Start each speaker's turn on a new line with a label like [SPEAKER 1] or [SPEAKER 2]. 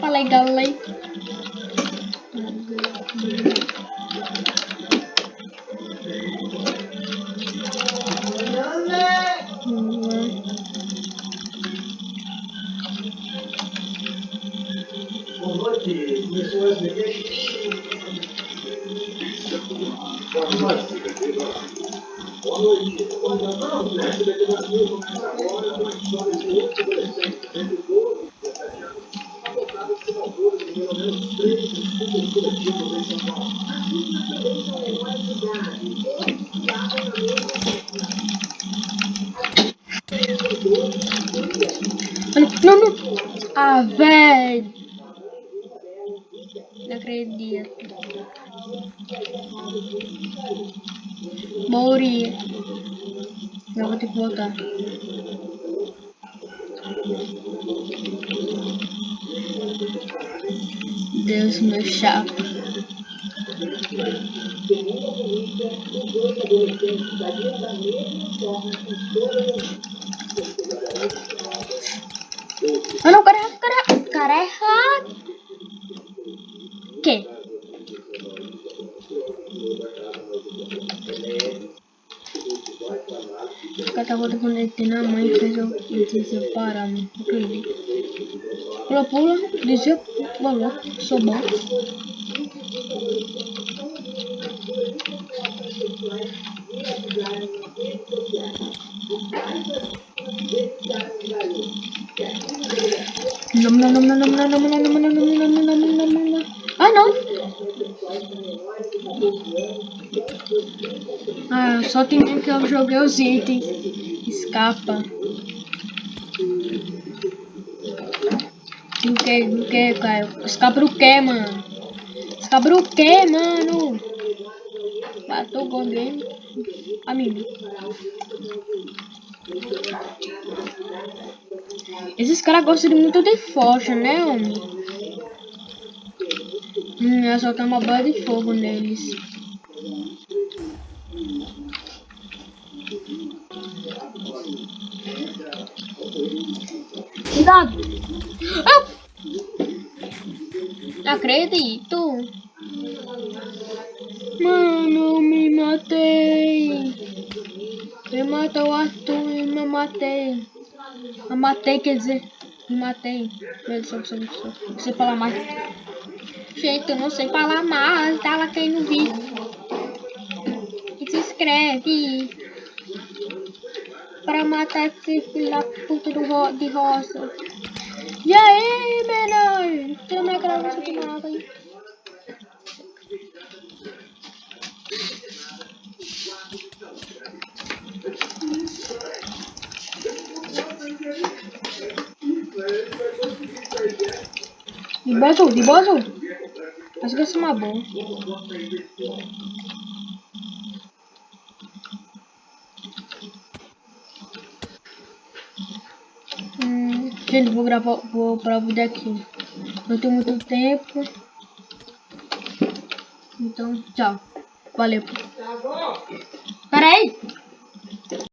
[SPEAKER 1] Falei,
[SPEAKER 2] galai. de pessoas Boa noite. A história
[SPEAKER 1] não, não. Ah, velho. Não acredito. Morri. Eu vou ter que voltar. Deus, meu chato. Ah não, cara, é cara, cara é errado. Que? O cara tava conectando a mãe e fez eu me separar, mano. Não acredito. Pula, pula, dizia, falou, sou bom. Não, não, não, não, não, não, não, não, não, não, não, não, não, não, não, não, não. Ah, não. Ah, só tem um que eu joguei os itens. Escapa. Do que, do que, Caio? Escapa do que, mano? Escapa do que, mano? Matou o game. Amigo. Esses caras gostam de muito de força, né, homem? Hum, só tenho uma bola de fogo neles. Cuidado! Ah! Não acredito! Mano, me matei! Me matou o Arthur e me matei! Eu matei, quer dizer, me matei. Meu Deus, sei falar mais. Gente, eu não sei falar mais. Dá lá quem não viu. E se inscreve. Pra matar esse filho da puta do ro de roça. E aí, menor? Tem uma gravação de nada aí. De boa de boa. Acho que essa é uma boa. Hum, gente, vou gravar, vou vídeo aqui. Não tenho muito tempo. Então, tchau. Valeu. Pera aí.